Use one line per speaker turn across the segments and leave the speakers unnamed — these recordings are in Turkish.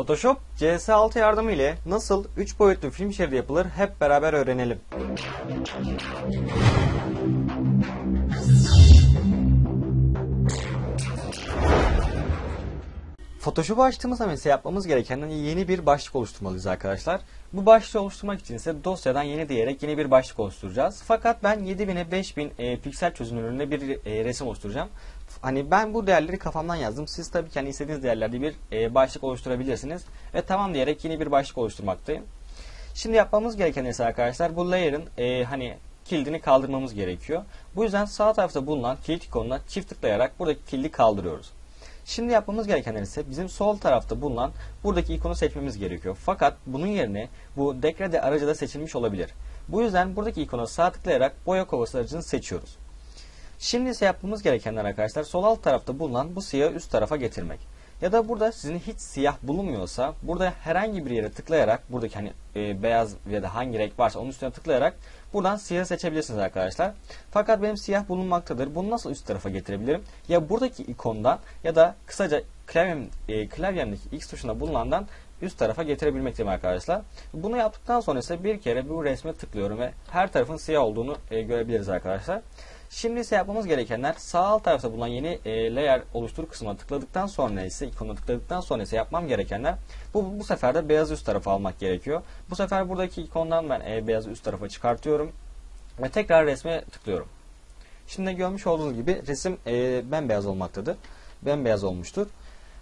Photoshop CS6 yardımı ile nasıl 3 boyutlu film şeridi yapılır hep beraber öğrenelim. Photoshop'u açtığımızda mesela yapmamız gereken yeni bir başlık oluşturmalıyız arkadaşlar. Bu başlığı oluşturmak için ise dosyadan yeni diyerek yeni bir başlık oluşturacağız. Fakat ben 7000'e 5000 e, piksel çözünürlüğünde bir e, resim oluşturacağım. Hani ben bu değerleri kafamdan yazdım. Siz tabii ki hani istediğiniz değerlerde bir e, başlık oluşturabilirsiniz. Ve tamam diyerek yeni bir başlık oluşturmaktayım. Şimdi yapmamız gereken ise arkadaşlar bu layer'ın e, hani kilidini kaldırmamız gerekiyor. Bu yüzden sağ tarafta bulunan kilit ikonuna çift tıklayarak buradaki kilidi kaldırıyoruz. Şimdi yapmamız gerekenler ise bizim sol tarafta bulunan buradaki ikonu seçmemiz gerekiyor. Fakat bunun yerine bu degrade aracı da seçilmiş olabilir. Bu yüzden buradaki ikona sağ tıklayarak boya kovası aracını seçiyoruz. Şimdi ise yapmamız gerekenler arkadaşlar sol alt tarafta bulunan bu siyahı üst tarafa getirmek. Ya da burada sizin hiç siyah bulunmuyorsa burada herhangi bir yere tıklayarak buradaki hani e, beyaz ya da hangi renk varsa onun üstüne tıklayarak buradan siyah seçebilirsiniz arkadaşlar. Fakat benim siyah bulunmaktadır. Bunu nasıl üst tarafa getirebilirim? Ya buradaki ikondan ya da kısaca klavyem, e, klavyemdeki X tuşuna bulunandan üst tarafa getirebilmekteyim arkadaşlar. Bunu yaptıktan sonra ise bir kere bu resme tıklıyorum ve her tarafın siyah olduğunu e, görebiliriz arkadaşlar. Şimdi ise yapmamız gerekenler sağ alt tarafta bulunan yeni e, layer oluştur kısmına tıkladıktan sonra ise ikonuna tıkladıktan sonra ise yapmam gerekenler bu, bu sefer de beyaz üst tarafa almak gerekiyor. Bu sefer buradaki ikondan ben e, beyaz üst tarafa çıkartıyorum ve tekrar resme tıklıyorum. Şimdi görmüş olduğunuz gibi resim e, bembeyaz olmaktadır. Bembeyaz olmuştur.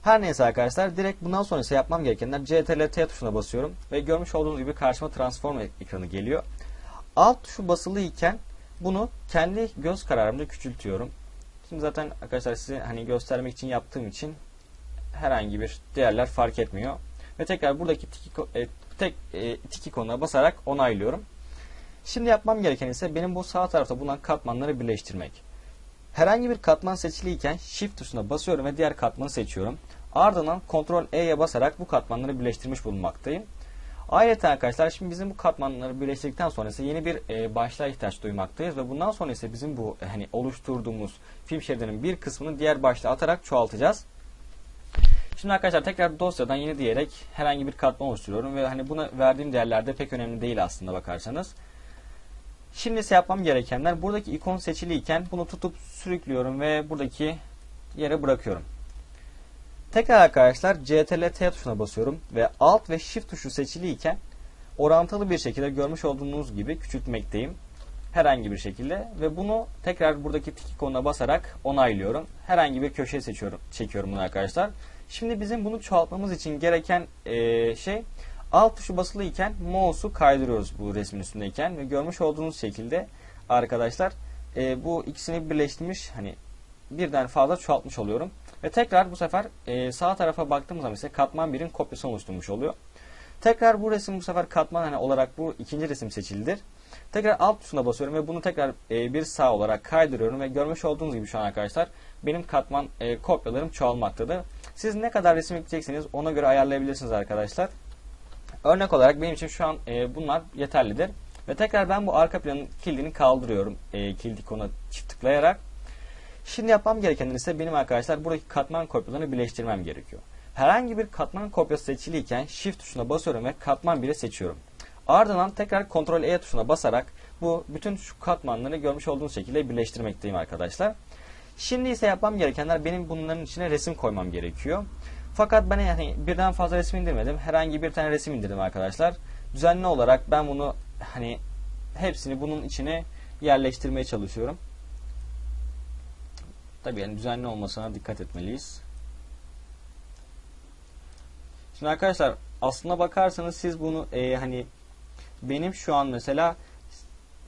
Her neyse arkadaşlar direkt bundan sonra ise yapmam gerekenler CTRL T tuşuna basıyorum ve görmüş olduğunuz gibi karşıma transform ekranı geliyor. Alt tuşu basılı iken bunu kendi göz kararımda küçültüyorum. Şimdi zaten arkadaşlar size hani göstermek için yaptığım için herhangi bir değerler fark etmiyor. Ve tekrar buradaki tik, e, tek e, tik ikonuna basarak onaylıyorum. Şimdi yapmam gereken ise benim bu sağ tarafta bulunan katmanları birleştirmek. Herhangi bir katman seçiliyken Shift tuşuna basıyorum ve diğer katmanı seçiyorum. Ardından Ctrl E'ye basarak bu katmanları birleştirmiş bulunmaktayım. Ayrıca arkadaşlar şimdi bizim bu katmanları birleştirdikten sonra ise yeni bir e, başlığa ihtiyaç duymaktayız ve bundan sonra ise bizim bu e, hani oluşturduğumuz film şeridinin bir kısmını diğer başlığa atarak çoğaltacağız. Şimdi arkadaşlar tekrar dosyadan yeni diyerek herhangi bir katman oluşturuyorum ve hani buna verdiğim değerlerde pek önemli değil aslında bakarsanız. Şimdi ise yapmam gerekenler buradaki ikon seçiliyken bunu tutup sürüklüyorum ve buradaki yere bırakıyorum. Tekrar arkadaşlar CTRL T tuşuna basıyorum ve Alt ve Shift tuşu seçiliyken orantılı bir şekilde görmüş olduğunuz gibi küçültmekteyim. Herhangi bir şekilde ve bunu tekrar buradaki tik ikonuna basarak onaylıyorum. Herhangi bir köşeye seçiyorum, çekiyorum bunu arkadaşlar. Şimdi bizim bunu çoğaltmamız için gereken e, şey alt tuşu basılı iken mouse'u kaydırıyoruz bu resmin üstündeyken ve görmüş olduğunuz şekilde arkadaşlar e, bu ikisini birleştirmiş hani birden fazla çoğaltmış oluyorum. Ve tekrar bu sefer e, sağ tarafa baktığımız zaman ise katman 1'in kopyasını oluşturmuş oluyor. Tekrar bu resim bu sefer katman hani olarak bu ikinci resim seçilidir. Tekrar alt tuşuna basıyorum ve bunu tekrar e, bir sağ olarak kaydırıyorum ve görmüş olduğunuz gibi şu an arkadaşlar benim katman e, kopyalarım çoğalmaktadır. Siz ne kadar resim ekleyecekseniz ona göre ayarlayabilirsiniz arkadaşlar. Örnek olarak benim için şu an e, bunlar yeterlidir. Ve tekrar ben bu arka planın kilidini kaldırıyorum. E, kilit ikonuna çift tıklayarak. Şimdi yapmam gereken ise benim arkadaşlar buradaki katman kopyalarını birleştirmem gerekiyor. Herhangi bir katman kopyası seçiliyken Shift tuşuna basıyorum ve katman 1'i seçiyorum. Ardından tekrar Ctrl E tuşuna basarak bu bütün şu katmanları görmüş olduğunuz şekilde birleştirmekteyim arkadaşlar. Şimdi ise yapmam gerekenler benim bunların içine resim koymam gerekiyor. Fakat ben yani birden fazla resim indirmedim. Herhangi bir tane resim indirdim arkadaşlar. Düzenli olarak ben bunu hani hepsini bunun içine yerleştirmeye çalışıyorum. Tabii yani düzenli olmasına dikkat etmeliyiz. Şimdi arkadaşlar aslına bakarsanız siz bunu e, hani benim şu an mesela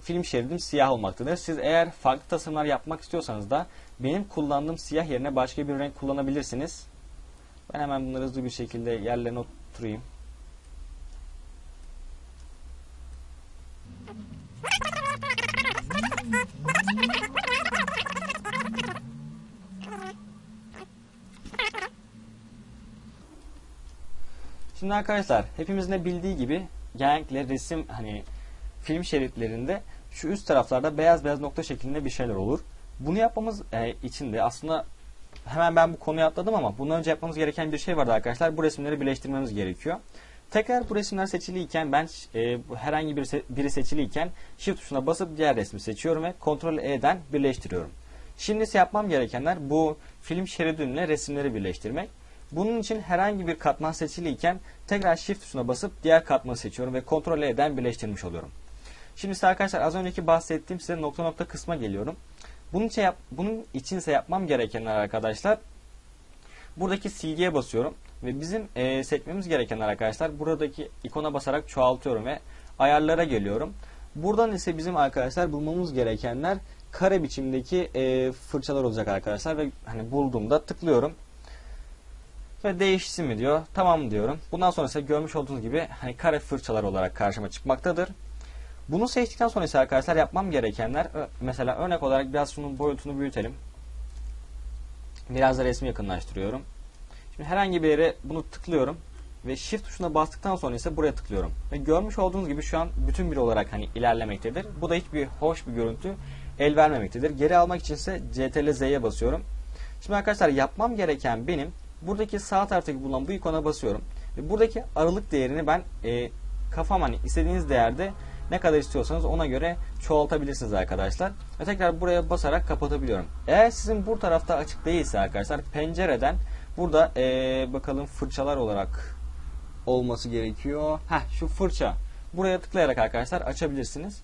film şeridim siyah olmaktadır. Siz eğer farklı tasarımlar yapmak istiyorsanız da benim kullandığım siyah yerine başka bir renk kullanabilirsiniz. Ben hemen bunları hızlı bir şekilde yerlerine oturayım. Şimdi arkadaşlar hepimizin de bildiği gibi genellikle resim hani film şeritlerinde şu üst taraflarda beyaz beyaz nokta şeklinde bir şeyler olur. Bunu yapmamız e, için de aslında hemen ben bu konuyu atladım ama bundan önce yapmamız gereken bir şey vardı arkadaşlar. Bu resimleri birleştirmemiz gerekiyor. Tekrar bu resimler seçiliyken ben e, herhangi bir se biri seçiliyken Shift tuşuna basıp diğer resmi seçiyorum ve Ctrl E'den birleştiriyorum. Şimdi ise yapmam gerekenler bu film şeridinle resimleri birleştirmek. Bunun için herhangi bir katman seçiliyken tekrar Shift tuşuna basıp diğer katmanı seçiyorum ve Ctrl E'den birleştirmiş oluyorum. Şimdi ise arkadaşlar az önceki bahsettiğim size nokta nokta kısma geliyorum. Bunun için, yap, bunun için ise yapmam gerekenler arkadaşlar buradaki silgiye basıyorum ve bizim e, seçmemiz gerekenler arkadaşlar buradaki ikona basarak çoğaltıyorum ve ayarlara geliyorum. Buradan ise bizim arkadaşlar bulmamız gerekenler kare biçimdeki e, fırçalar olacak arkadaşlar ve hani bulduğumda tıklıyorum ve değişsin mi diyor. Tamam diyorum. Bundan sonra ise görmüş olduğunuz gibi hani kare fırçalar olarak karşıma çıkmaktadır. Bunu seçtikten sonra ise arkadaşlar yapmam gerekenler mesela örnek olarak biraz şunun boyutunu büyütelim. Biraz da resmi yakınlaştırıyorum. Şimdi herhangi bir yere bunu tıklıyorum ve shift tuşuna bastıktan sonra ise buraya tıklıyorum. Ve görmüş olduğunuz gibi şu an bütün bir olarak hani ilerlemektedir. Bu da hiçbir hoş bir görüntü el vermemektedir. Geri almak için ise CTRL Z'ye basıyorum. Şimdi arkadaşlar yapmam gereken benim buradaki sağ taraftaki bulunan bu ikona basıyorum. Ve buradaki aralık değerini ben e, kafam hani istediğiniz değerde ne kadar istiyorsanız ona göre çoğaltabilirsiniz arkadaşlar. Ve tekrar buraya basarak kapatabiliyorum. Eğer sizin bu tarafta açık değilse arkadaşlar pencereden burada ee, bakalım fırçalar olarak olması gerekiyor. Heh şu fırça. Buraya tıklayarak arkadaşlar açabilirsiniz.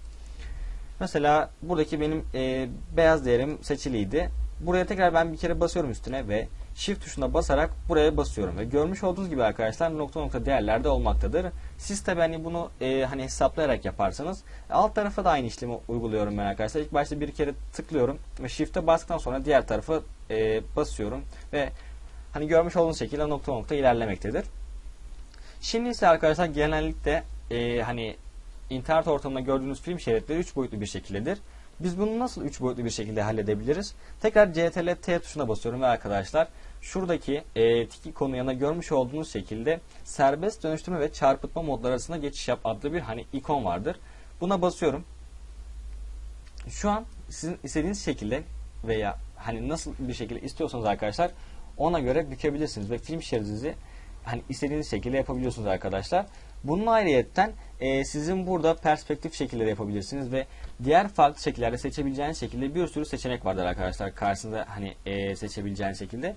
Mesela buradaki benim e, beyaz değerim seçiliydi. Buraya tekrar ben bir kere basıyorum üstüne ve Shift tuşuna basarak buraya basıyorum ve görmüş olduğunuz gibi arkadaşlar nokta nokta değerlerde olmaktadır. Siz tabi hani bunu e, hani hesaplayarak yaparsanız alt tarafa da aynı işlemi uyguluyorum ben arkadaşlar. İlk başta bir kere tıklıyorum ve Shift'e bastıktan sonra diğer tarafa e, basıyorum ve hani görmüş olduğunuz şekilde nokta nokta ilerlemektedir. Şimdi ise arkadaşlar genellikle e, hani internet ortamında gördüğünüz film şeritleri 3 boyutlu bir şekildedir. Biz bunu nasıl 3 boyutlu bir şekilde halledebiliriz? Tekrar CTRL T tuşuna basıyorum ve arkadaşlar şuradaki e, tik ikonu yanına görmüş olduğunuz şekilde serbest dönüştürme ve çarpıtma modları arasında geçiş yap adlı bir hani ikon vardır. Buna basıyorum. Şu an sizin istediğiniz şekilde veya hani nasıl bir şekilde istiyorsanız arkadaşlar ona göre bükebilirsiniz ve film şeridinizi hani istediğiniz şekilde yapabiliyorsunuz arkadaşlar. Bunun ayrıyetten e, sizin burada perspektif şekilleri yapabilirsiniz ve diğer farklı şekillerde seçebileceğiniz şekilde bir sürü seçenek vardır arkadaşlar. Karşınızda hani e, seçebileceğiniz şekilde.